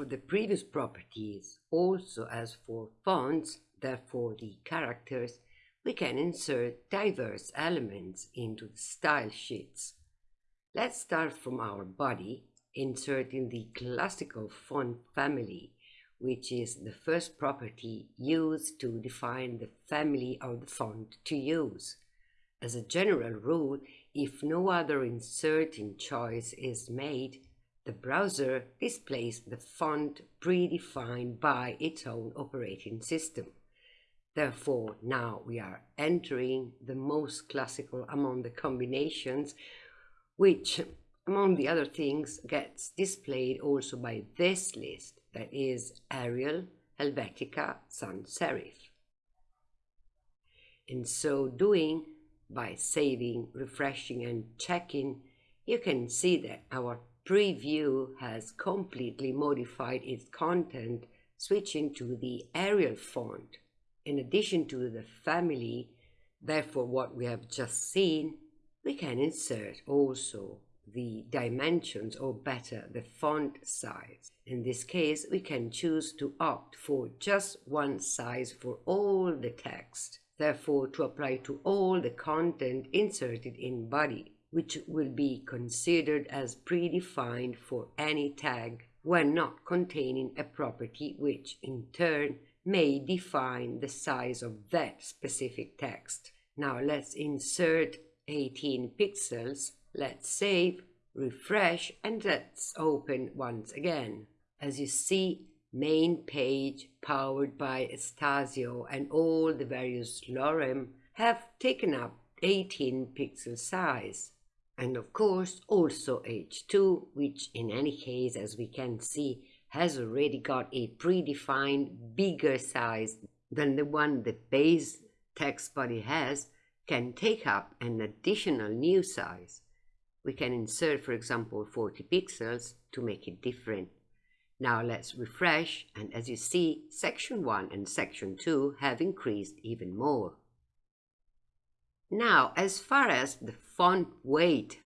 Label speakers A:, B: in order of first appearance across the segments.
A: for the previous properties, also as for fonts, therefore the characters, we can insert diverse elements into the style sheets. Let's start from our body, inserting the classical font family, which is the first property used to define the family of the font to use. As a general rule, if no other inserting choice is made, the browser displays the font predefined by its own operating system. Therefore, now we are entering the most classical among the combinations, which, among the other things, gets displayed also by this list, that is Arial, Helvetica, Sans Serif. In so doing, by saving, refreshing and checking, you can see that our preview has completely modified its content, switching to the Arial font. In addition to the family, therefore what we have just seen, we can insert also the dimensions or better the font size. In this case, we can choose to opt for just one size for all the text, therefore to apply to all the content inserted in body which will be considered as predefined for any tag when not containing a property which, in turn, may define the size of that specific text. Now let's insert 18 pixels, let's save, refresh, and let's open once again. As you see, main page powered by Estasio and all the various lorem have taken up 18 pixel size and of course also H2 which in any case as we can see has already got a predefined bigger size than the one the base text body has can take up an additional new size. We can insert for example 40 pixels to make it different. Now let's refresh and as you see section 1 and section 2 have increased even more. Now, as far as the font weight,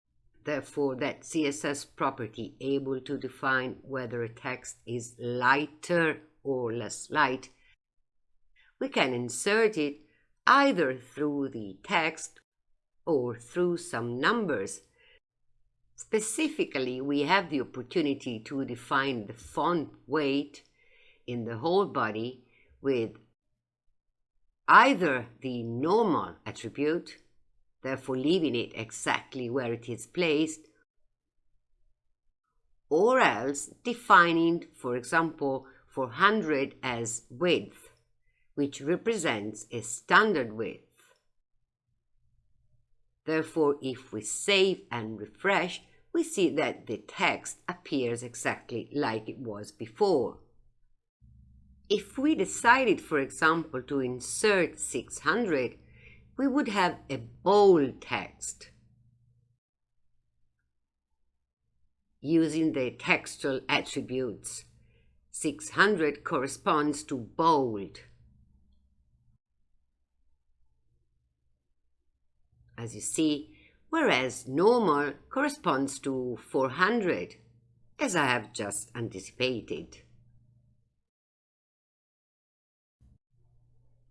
A: therefore that CSS property able to define whether a text is lighter or less light, we can insert it either through the text or through some numbers. Specifically, we have the opportunity to define the font weight in the whole body with either the normal attribute, therefore leaving it exactly where it is placed, or else defining, for example, 400 as width, which represents a standard width. Therefore, if we save and refresh, we see that the text appears exactly like it was before. If we decided, for example, to insert 600, we would have a bold text. Using the textual attributes, 600 corresponds to bold. As you see, whereas normal corresponds to 400, as I have just anticipated.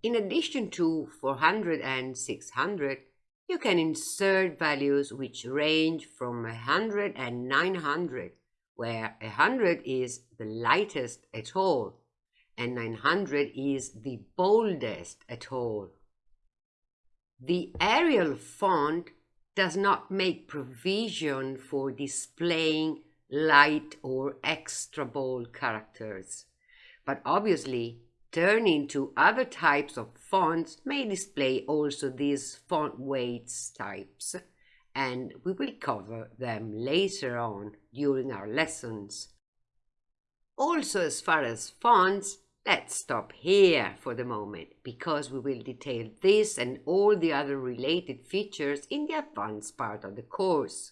A: In addition to 400 and 600, you can insert values which range from 100 and 900, where 100 is the lightest at all, and 900 is the boldest at all. The Arial font does not make provision for displaying light or extra bold characters, but obviously Turning to other types of fonts may display also these font weights types, and we will cover them later on during our lessons. Also, as far as fonts, let's stop here for the moment, because we will detail this and all the other related features in the advanced part of the course.